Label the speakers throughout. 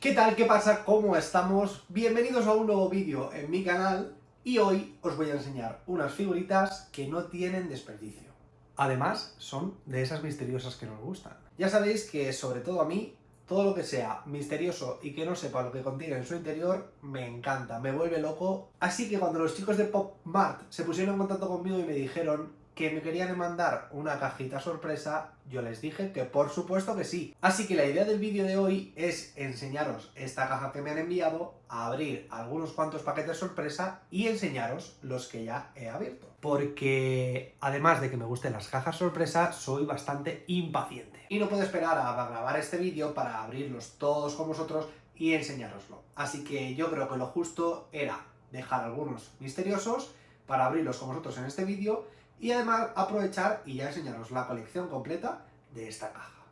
Speaker 1: ¿Qué tal? ¿Qué pasa? ¿Cómo estamos? Bienvenidos a un nuevo vídeo en mi canal y hoy os voy a enseñar unas figuritas que no tienen desperdicio. Además, son de esas misteriosas que nos gustan. Ya sabéis que, sobre todo a mí, todo lo que sea misterioso y que no sepa lo que contiene en su interior, me encanta, me vuelve loco. Así que cuando los chicos de Pop Mart se pusieron en contacto conmigo y me dijeron que me querían mandar una cajita sorpresa, yo les dije que por supuesto que sí. Así que la idea del vídeo de hoy es enseñaros esta caja que me han enviado, abrir algunos cuantos paquetes sorpresa y enseñaros los que ya he abierto. Porque además de que me gusten las cajas sorpresa, soy bastante impaciente y no puedo esperar a grabar este vídeo para abrirlos todos con vosotros y enseñároslo. Así que yo creo que lo justo era dejar algunos misteriosos para abrirlos con vosotros en este vídeo y además aprovechar y ya enseñaros la colección completa de esta caja.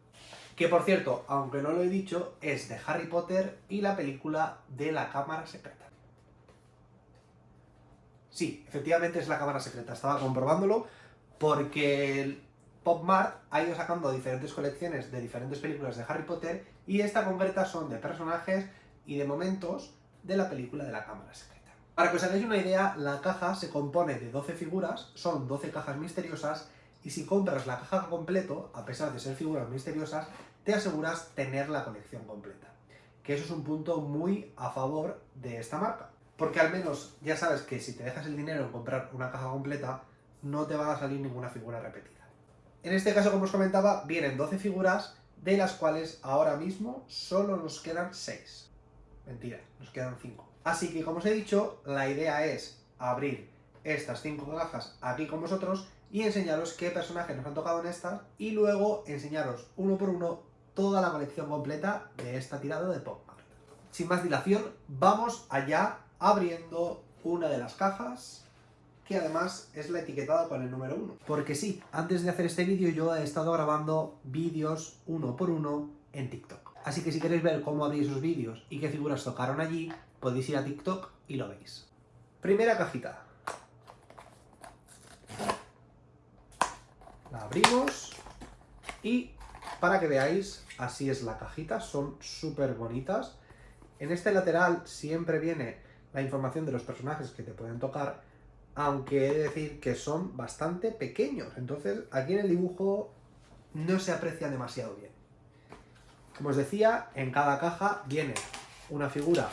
Speaker 1: Que por cierto, aunque no lo he dicho, es de Harry Potter y la película de la Cámara Secreta. Sí, efectivamente es la Cámara Secreta, estaba comprobándolo porque PopMart ha ido sacando diferentes colecciones de diferentes películas de Harry Potter y esta concreta son de personajes y de momentos de la película de la Cámara Secreta. Para que os hagáis una idea, la caja se compone de 12 figuras, son 12 cajas misteriosas y si compras la caja completo, a pesar de ser figuras misteriosas, te aseguras tener la colección completa. Que eso es un punto muy a favor de esta marca. Porque al menos ya sabes que si te dejas el dinero en comprar una caja completa, no te va a salir ninguna figura repetida. En este caso, como os comentaba, vienen 12 figuras, de las cuales ahora mismo solo nos quedan 6. Mentira, nos quedan 5. Así que, como os he dicho, la idea es abrir estas 5 cajas aquí con vosotros y enseñaros qué personajes nos han tocado en estas y luego enseñaros uno por uno toda la colección completa de esta tirada de Pop Mart. Sin más dilación, vamos allá abriendo una de las cajas que además es la etiquetada con el número 1. Porque sí, antes de hacer este vídeo yo he estado grabando vídeos uno por uno en TikTok. Así que si queréis ver cómo abrí esos vídeos y qué figuras tocaron allí, podéis ir a TikTok y lo veis. Primera cajita. La abrimos y para que veáis, así es la cajita, son súper bonitas. En este lateral siempre viene la información de los personajes que te pueden tocar aunque he de decir que son bastante pequeños. Entonces, aquí en el dibujo no se aprecia demasiado bien. Como os decía, en cada caja viene una figura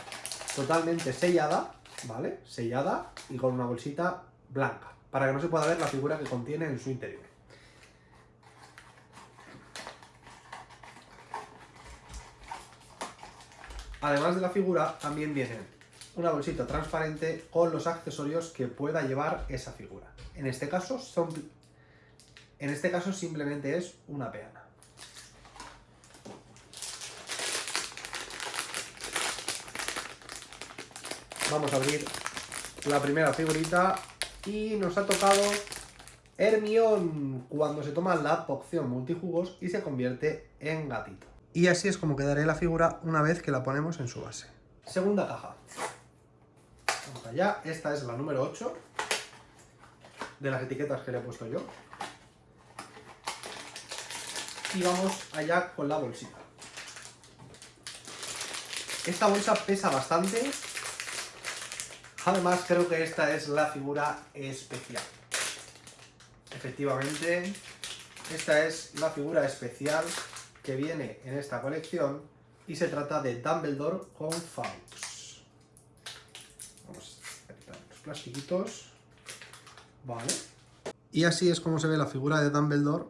Speaker 1: totalmente sellada, ¿vale? Sellada y con una bolsita blanca, para que no se pueda ver la figura que contiene en su interior. Además de la figura, también vienen una bolsita transparente con los accesorios que pueda llevar esa figura. En este caso, son, en este caso simplemente es una peana. Vamos a abrir la primera figurita y nos ha tocado Hermione cuando se toma la poción multijugos y se convierte en gatito. Y así es como quedará la figura una vez que la ponemos en su base. Segunda caja allá. Esta es la número 8 de las etiquetas que le he puesto yo. Y vamos allá con la bolsita. Esta bolsa pesa bastante. Además, creo que esta es la figura especial. Efectivamente, esta es la figura especial que viene en esta colección y se trata de Dumbledore con Faux plastiquitos. Vale. Y así es como se ve la figura de Dumbledore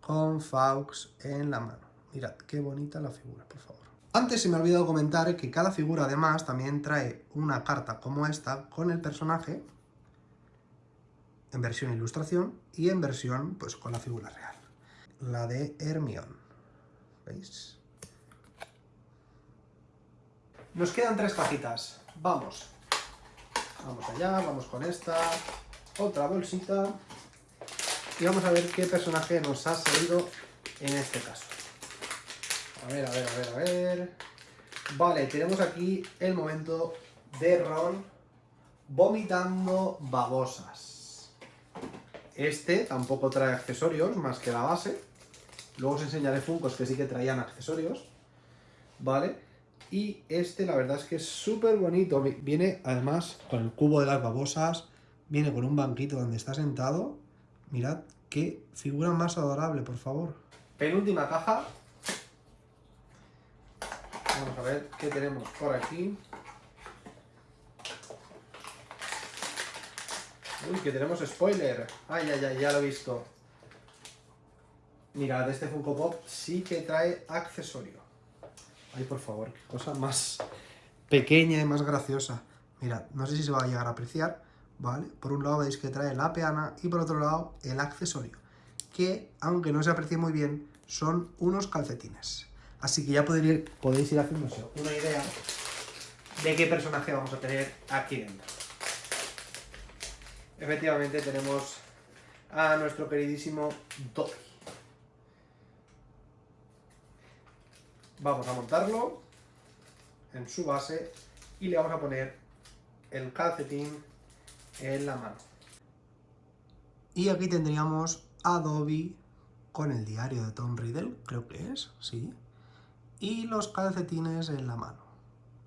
Speaker 1: con Fawkes en la mano. Mirad, qué bonita la figura, por favor. Antes se me ha olvidado comentar que cada figura además también trae una carta como esta con el personaje en versión ilustración y en versión pues con la figura real. La de Hermione. ¿Veis? Nos quedan tres cajitas. Vamos. Vamos allá, vamos con esta, otra bolsita. Y vamos a ver qué personaje nos ha salido en este caso. A ver, a ver, a ver, a ver... Vale, tenemos aquí el momento de Ron vomitando babosas. Este tampoco trae accesorios, más que la base. Luego os enseñaré Funkos que sí que traían accesorios. ¿Vale? Y este la verdad es que es súper bonito. Viene además con el cubo de las babosas, viene con un banquito donde está sentado. Mirad qué figura más adorable, por favor. Penúltima caja. Vamos a ver qué tenemos por aquí. Uy, que tenemos spoiler. Ay, ay, ay, ya lo he visto. Mirad, este Funko Pop sí que trae accesorio. Ay, por favor, qué cosa más pequeña y más graciosa. Mirad, no sé si se va a llegar a apreciar, ¿vale? Por un lado veis que trae la peana y por otro lado el accesorio. Que, aunque no se aprecie muy bien, son unos calcetines. Así que ya podéis ir, podéis ir haciéndose una idea de qué personaje vamos a tener aquí dentro. Efectivamente tenemos a nuestro queridísimo Dobby. Vamos a montarlo en su base y le vamos a poner el calcetín en la mano. Y aquí tendríamos a Dobby con el diario de Tom Riddle, creo que es, sí, y los calcetines en la mano.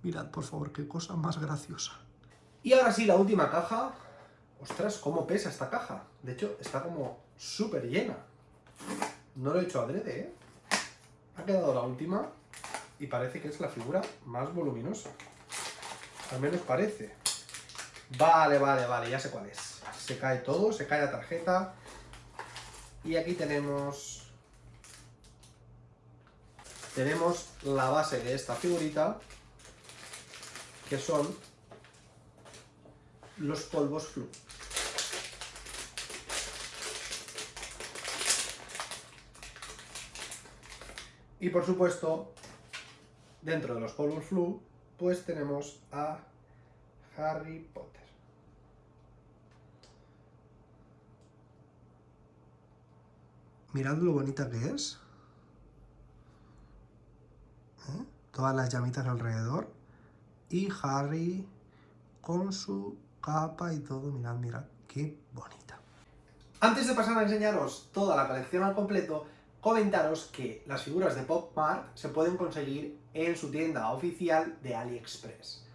Speaker 1: Mirad, por favor, qué cosa más graciosa. Y ahora sí, la última caja, Ostras, cómo pesa esta caja. De hecho, está como súper llena. No lo he hecho adrede, ¿eh? Ha quedado la última y parece que es la figura más voluminosa. Al menos parece. Vale, vale, vale, ya sé cuál es. Se cae todo, se cae la tarjeta. Y aquí tenemos... Tenemos la base de esta figurita, que son los polvos flu. Y por supuesto, dentro de los polvos flu, pues tenemos a Harry Potter. Mirad lo bonita que es. ¿Eh? Todas las llamitas alrededor. Y Harry con su capa y todo. Mirad, mirad, qué bonita. Antes de pasar a enseñaros toda la colección al completo, comentaros que las figuras de Pop Mart se pueden conseguir en su tienda oficial de AliExpress.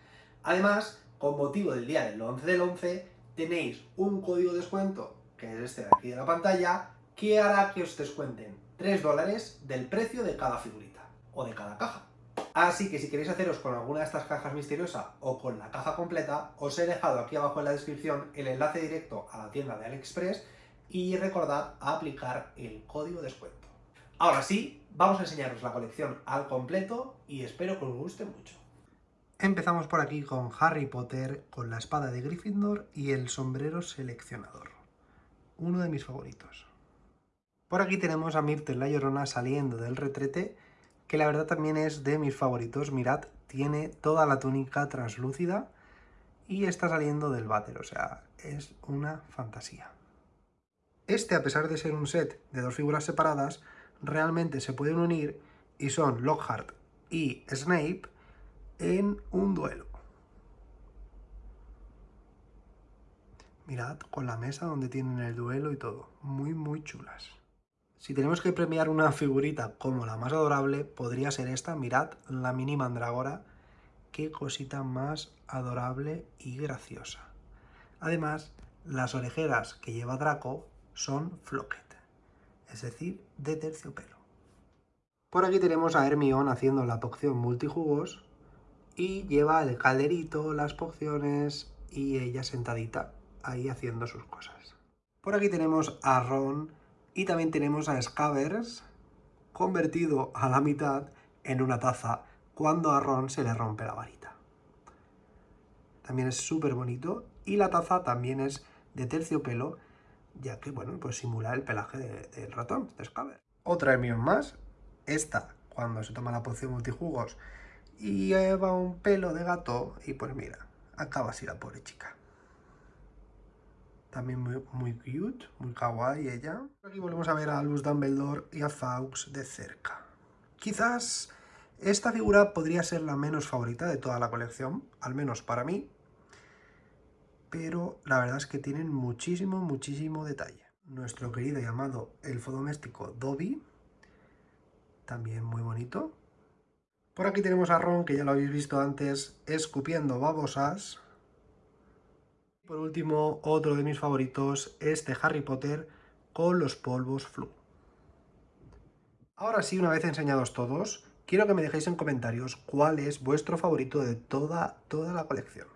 Speaker 1: Además, con motivo del día del 11 del 11, tenéis un código de descuento, que es este de aquí de la pantalla, que hará que os descuenten 3 dólares del precio de cada figurita, o de cada caja. Así que si queréis haceros con alguna de estas cajas misteriosas o con la caja completa, os he dejado aquí abajo en la descripción el enlace directo a la tienda de AliExpress y recordad aplicar el código de descuento. Ahora sí, vamos a enseñaros la colección al completo y espero que os guste mucho. Empezamos por aquí con Harry Potter, con la espada de Gryffindor y el sombrero seleccionador. Uno de mis favoritos. Por aquí tenemos a Myrtle la Llorona saliendo del retrete, que la verdad también es de mis favoritos. Mirad, tiene toda la túnica translúcida y está saliendo del váter, o sea, es una fantasía. Este, a pesar de ser un set de dos figuras separadas, realmente se pueden unir y son Lockhart y Snape en un duelo. Mirad, con la mesa donde tienen el duelo y todo. Muy, muy chulas. Si tenemos que premiar una figurita como la más adorable, podría ser esta. Mirad, la mini mandragora. Qué cosita más adorable y graciosa. Además, las orejeras que lleva Draco son Flocket es decir, de terciopelo. Por aquí tenemos a Hermione haciendo la poción multijugos y lleva el calderito, las pociones y ella sentadita ahí haciendo sus cosas. Por aquí tenemos a Ron y también tenemos a Scavers convertido a la mitad en una taza cuando a Ron se le rompe la varita. También es súper bonito y la taza también es de terciopelo ya que, bueno, pues simula el pelaje del ratón, de Scaber. Otra emión más, esta, cuando se toma la poción multijugos y lleva un pelo de gato, y pues mira, acaba así la pobre chica. También muy, muy cute, muy kawaii ella. Aquí volvemos a ver a Luz Dumbledore y a Fawkes de cerca. Quizás esta figura podría ser la menos favorita de toda la colección, al menos para mí, pero la verdad es que tienen muchísimo, muchísimo detalle. Nuestro querido y amado elfo doméstico Dobby, también muy bonito. Por aquí tenemos a Ron, que ya lo habéis visto antes, escupiendo babosas. Por último, otro de mis favoritos, este Harry Potter con los polvos flu. Ahora sí, una vez enseñados todos, quiero que me dejéis en comentarios cuál es vuestro favorito de toda, toda la colección.